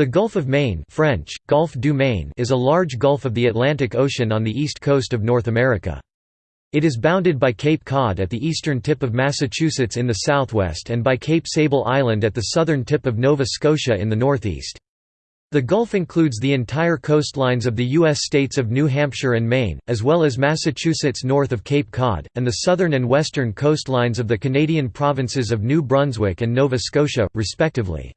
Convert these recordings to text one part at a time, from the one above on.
The Gulf of Maine French, Golfe du Maine is a large gulf of the Atlantic Ocean on the east coast of North America. It is bounded by Cape Cod at the eastern tip of Massachusetts in the southwest and by Cape Sable Island at the southern tip of Nova Scotia in the northeast. The Gulf includes the entire coastlines of the U.S. states of New Hampshire and Maine, as well as Massachusetts north of Cape Cod, and the southern and western coastlines of the Canadian provinces of New Brunswick and Nova Scotia, respectively.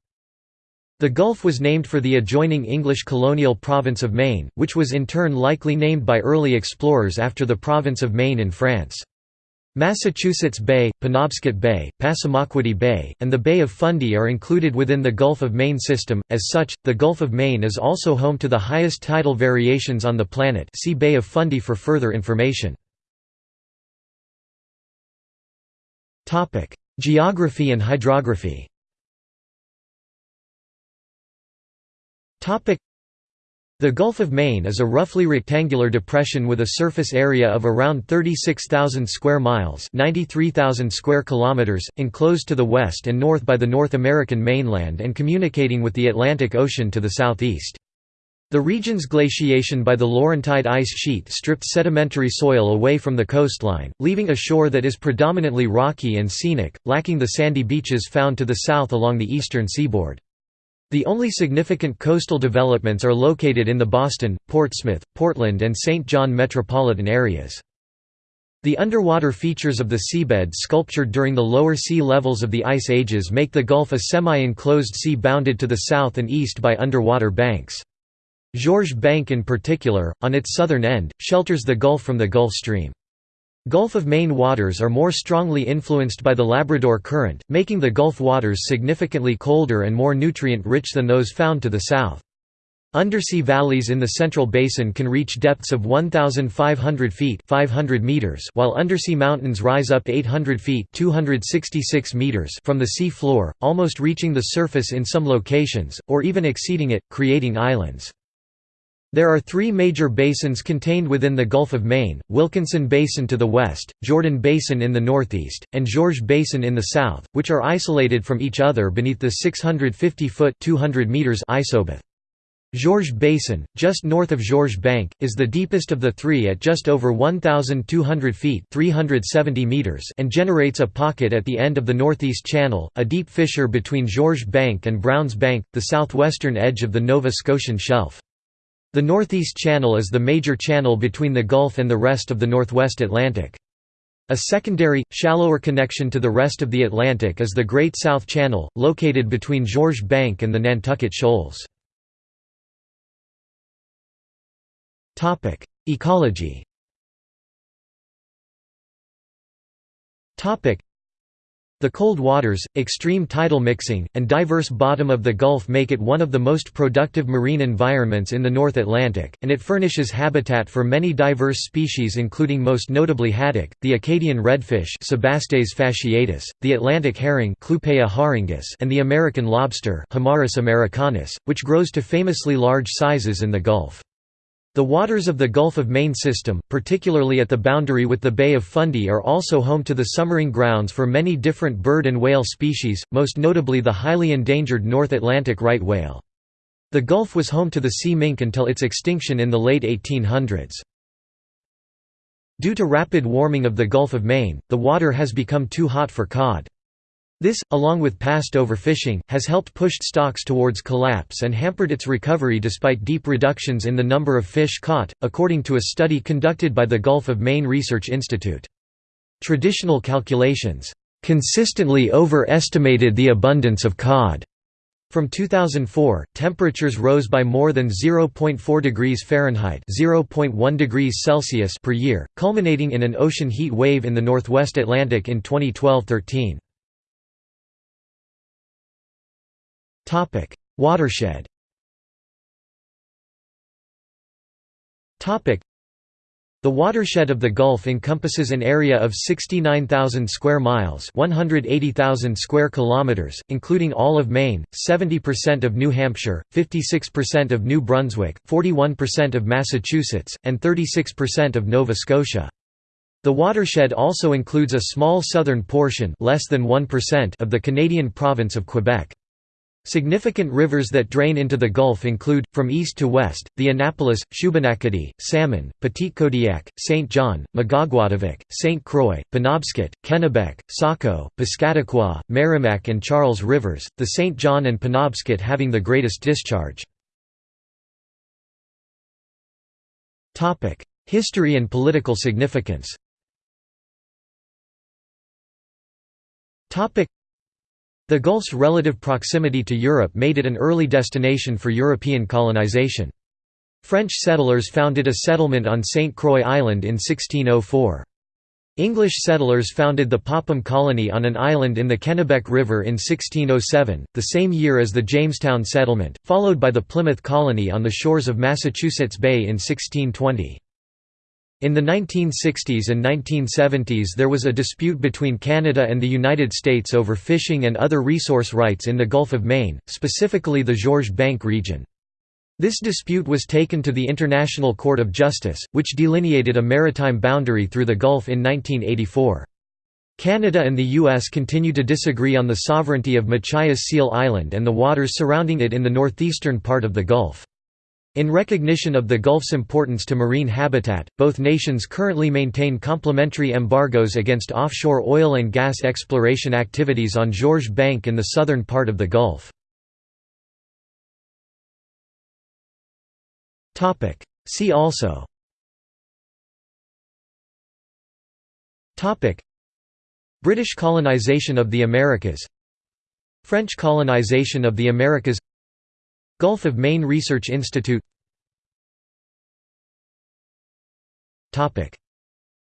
The Gulf was named for the adjoining English colonial province of Maine, which was in turn likely named by early explorers after the province of Maine in France. Massachusetts Bay, Penobscot Bay, Passamaquoddy Bay, and the Bay of Fundy are included within the Gulf of Maine system. As such, the Gulf of Maine is also home to the highest tidal variations on the planet. See Bay of Fundy for further information. Topic: Geography and hydrography. The Gulf of Maine is a roughly rectangular depression with a surface area of around 36,000 square miles, 93,000 square kilometers, enclosed to the west and north by the North American mainland and communicating with the Atlantic Ocean to the southeast. The region's glaciation by the Laurentide ice sheet stripped sedimentary soil away from the coastline, leaving a shore that is predominantly rocky and scenic, lacking the sandy beaches found to the south along the eastern seaboard. The only significant coastal developments are located in the Boston, Portsmouth, Portland and St. John metropolitan areas. The underwater features of the seabed sculptured during the lower sea levels of the ice ages make the Gulf a semi-enclosed sea bounded to the south and east by underwater banks. Georges Bank in particular, on its southern end, shelters the Gulf from the Gulf Stream. Gulf of Maine waters are more strongly influenced by the Labrador Current, making the Gulf waters significantly colder and more nutrient-rich than those found to the south. Undersea valleys in the Central Basin can reach depths of 1,500 feet 500 meters while undersea mountains rise up 800 feet 266 meters from the sea floor, almost reaching the surface in some locations, or even exceeding it, creating islands. There are three major basins contained within the Gulf of Maine, Wilkinson Basin to the west, Jordan Basin in the northeast, and Georges Basin in the south, which are isolated from each other beneath the 650-foot isobath. Georges Basin, just north of Georges Bank, is the deepest of the three at just over 1,200 feet 370 meters and generates a pocket at the end of the Northeast Channel, a deep fissure between Georges Bank and Browns Bank, the southwestern edge of the Nova Scotian Shelf. The Northeast Channel is the major channel between the Gulf and the rest of the Northwest Atlantic. A secondary, shallower connection to the rest of the Atlantic is the Great South Channel, located between Georges Bank and the Nantucket Shoals. Ecology the cold waters, extreme tidal mixing, and diverse bottom of the Gulf make it one of the most productive marine environments in the North Atlantic, and it furnishes habitat for many diverse species including most notably haddock, the Acadian redfish fasciatus, the Atlantic herring and the American lobster americanus, which grows to famously large sizes in the Gulf. The waters of the Gulf of Maine system, particularly at the boundary with the Bay of Fundy are also home to the summering grounds for many different bird and whale species, most notably the highly endangered North Atlantic right whale. The Gulf was home to the sea mink until its extinction in the late 1800s. Due to rapid warming of the Gulf of Maine, the water has become too hot for cod. This, along with past overfishing, has helped pushed stocks towards collapse and hampered its recovery despite deep reductions in the number of fish caught, according to a study conducted by the Gulf of Maine Research Institute. Traditional calculations consistently overestimated the abundance of cod. From 2004, temperatures rose by more than 0.4 degrees Fahrenheit (0.1 degrees Celsius) per year, culminating in an ocean heat wave in the northwest Atlantic in 2012-13. Topic: Watershed. Topic: The watershed of the Gulf encompasses an area of 69,000 square miles, 180,000 square kilometers, including all of Maine, 70% of New Hampshire, 56% of New Brunswick, 41% of Massachusetts, and 36% of Nova Scotia. The watershed also includes a small southern portion, less than 1% of the Canadian province of Quebec. Significant rivers that drain into the Gulf include, from east to west, the Annapolis, Shubenacadie, Salmon, Petitcodiac, St. John, Magaguadavic, St. Croix, Penobscot, Kennebec, Saco, Piscataqua, Merrimack and Charles Rivers, the St. John and Penobscot having the greatest discharge. History and political significance the Gulf's relative proximity to Europe made it an early destination for European colonization. French settlers founded a settlement on St. Croix Island in 1604. English settlers founded the Popham colony on an island in the Kennebec River in 1607, the same year as the Jamestown settlement, followed by the Plymouth colony on the shores of Massachusetts Bay in 1620. In the 1960s and 1970s there was a dispute between Canada and the United States over fishing and other resource rights in the Gulf of Maine, specifically the Georges Bank region. This dispute was taken to the International Court of Justice, which delineated a maritime boundary through the Gulf in 1984. Canada and the U.S. continue to disagree on the sovereignty of Machias Seal Island and the waters surrounding it in the northeastern part of the Gulf. In recognition of the Gulf's importance to marine habitat, both nations currently maintain complementary embargoes against offshore oil and gas exploration activities on Georges Bank in the southern part of the Gulf. See also. British colonization of the Americas. French colonization of the Americas Gulf of Maine Research Institute.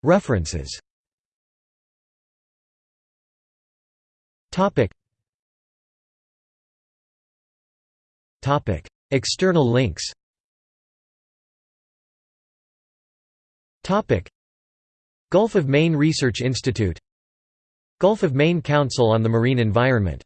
References. External links. Gulf of Maine Research Institute. Gulf of Maine Council on the Marine Environment